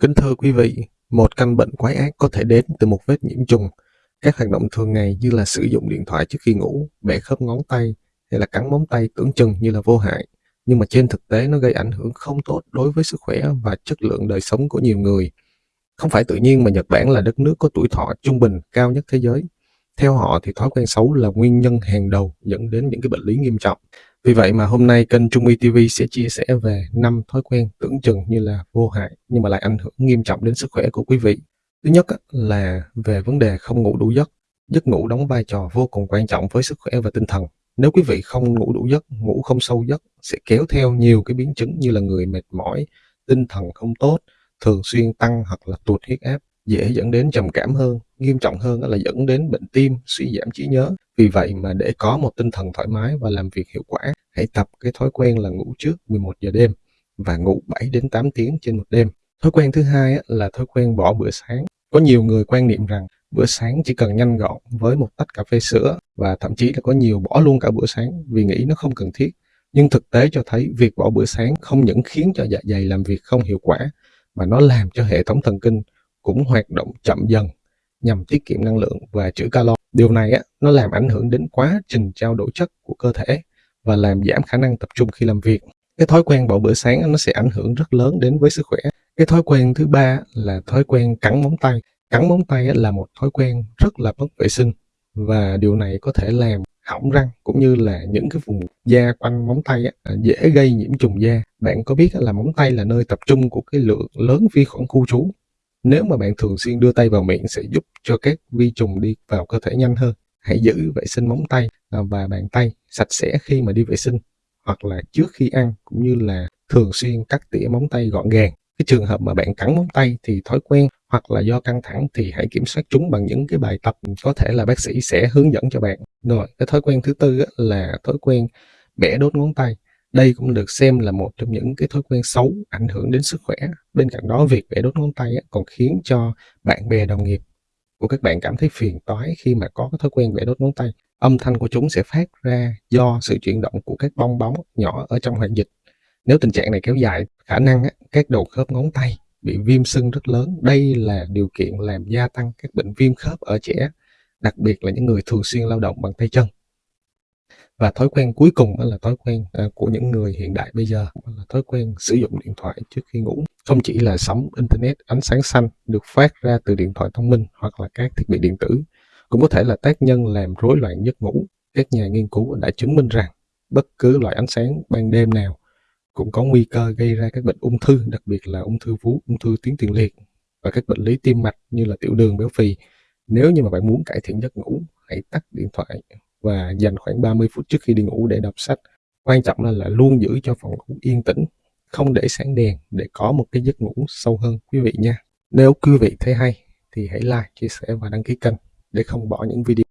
Kính thưa quý vị, một căn bệnh quái ác có thể đến từ một vết nhiễm trùng. Các hoạt động thường ngày như là sử dụng điện thoại trước khi ngủ, bẻ khớp ngón tay hay là cắn móng tay tưởng chừng như là vô hại. Nhưng mà trên thực tế nó gây ảnh hưởng không tốt đối với sức khỏe và chất lượng đời sống của nhiều người. Không phải tự nhiên mà Nhật Bản là đất nước có tuổi thọ trung bình cao nhất thế giới. Theo họ thì thói quen xấu là nguyên nhân hàng đầu dẫn đến những cái bệnh lý nghiêm trọng. Vì vậy mà hôm nay kênh Trung Y TV sẽ chia sẻ về 5 thói quen tưởng chừng như là vô hại nhưng mà lại ảnh hưởng nghiêm trọng đến sức khỏe của quý vị. Thứ nhất là về vấn đề không ngủ đủ giấc. Giấc ngủ đóng vai trò vô cùng quan trọng với sức khỏe và tinh thần. Nếu quý vị không ngủ đủ giấc, ngủ không sâu giấc sẽ kéo theo nhiều cái biến chứng như là người mệt mỏi, tinh thần không tốt, thường xuyên tăng hoặc là tụt huyết áp, dễ dẫn đến trầm cảm hơn, nghiêm trọng hơn là dẫn đến bệnh tim, suy giảm trí nhớ. Vì vậy mà để có một tinh thần thoải mái và làm việc hiệu quả, hãy tập cái thói quen là ngủ trước 11 giờ đêm và ngủ 7 đến 8 tiếng trên một đêm. Thói quen thứ hai là thói quen bỏ bữa sáng. Có nhiều người quan niệm rằng bữa sáng chỉ cần nhanh gọn với một tách cà phê sữa và thậm chí là có nhiều bỏ luôn cả bữa sáng vì nghĩ nó không cần thiết. Nhưng thực tế cho thấy việc bỏ bữa sáng không những khiến cho dạ dày làm việc không hiệu quả mà nó làm cho hệ thống thần kinh cũng hoạt động chậm dần nhằm tiết kiệm năng lượng và trữ calo. Điều này á, nó làm ảnh hưởng đến quá trình trao đổi chất của cơ thể và làm giảm khả năng tập trung khi làm việc. Cái thói quen bỏ bữa sáng nó sẽ ảnh hưởng rất lớn đến với sức khỏe. Cái thói quen thứ ba là thói quen cắn móng tay. Cắn móng tay là một thói quen rất là mất vệ sinh và điều này có thể làm hỏng răng cũng như là những cái vùng da quanh móng tay á, à, dễ gây nhiễm trùng da. Bạn có biết là móng tay là nơi tập trung của cái lượng lớn vi khuẩn khu trú nếu mà bạn thường xuyên đưa tay vào miệng sẽ giúp cho các vi trùng đi vào cơ thể nhanh hơn. Hãy giữ vệ sinh móng tay à, và bàn tay sạch sẽ khi mà đi vệ sinh hoặc là trước khi ăn cũng như là thường xuyên cắt tỉa móng tay gọn gàng. Cái trường hợp mà bạn cắn móng tay thì thói quen hoặc là do căng thẳng thì hãy kiểm soát chúng bằng những cái bài tập có thể là bác sĩ sẽ hướng dẫn cho bạn. Rồi, cái thói quen thứ tư là thói quen bẻ đốt ngón tay. Đây cũng được xem là một trong những cái thói quen xấu ảnh hưởng đến sức khỏe. Bên cạnh đó, việc vẽ đốt ngón tay còn khiến cho bạn bè đồng nghiệp của các bạn cảm thấy phiền toái khi mà có cái thói quen vẽ đốt ngón tay. Âm thanh của chúng sẽ phát ra do sự chuyển động của các bong bóng nhỏ ở trong hoạt dịch. Nếu tình trạng này kéo dài, khả năng các đầu khớp ngón tay bị viêm sưng rất lớn. Đây là điều kiện làm gia tăng các bệnh viêm khớp ở trẻ, đặc biệt là những người thường xuyên lao động bằng tay chân. Và thói quen cuối cùng đó là thói quen à, của những người hiện đại bây giờ là thói quen sử dụng điện thoại trước khi ngủ. Không chỉ là sóng Internet ánh sáng xanh được phát ra từ điện thoại thông minh hoặc là các thiết bị điện tử, cũng có thể là tác nhân làm rối loạn giấc ngủ. Các nhà nghiên cứu đã chứng minh rằng bất cứ loại ánh sáng ban đêm nào cũng có nguy cơ gây ra các bệnh ung thư, đặc biệt là ung thư vú, ung thư tuyến tiền liệt và các bệnh lý tim mạch như là tiểu đường béo phì. Nếu như mà bạn muốn cải thiện giấc ngủ, hãy tắt điện thoại và dành khoảng 30 phút trước khi đi ngủ để đọc sách. Quan trọng là, là luôn giữ cho phòng ngủ yên tĩnh, không để sáng đèn để có một cái giấc ngủ sâu hơn quý vị nha. Nếu quý vị thấy hay thì hãy like, chia sẻ và đăng ký kênh để không bỏ những video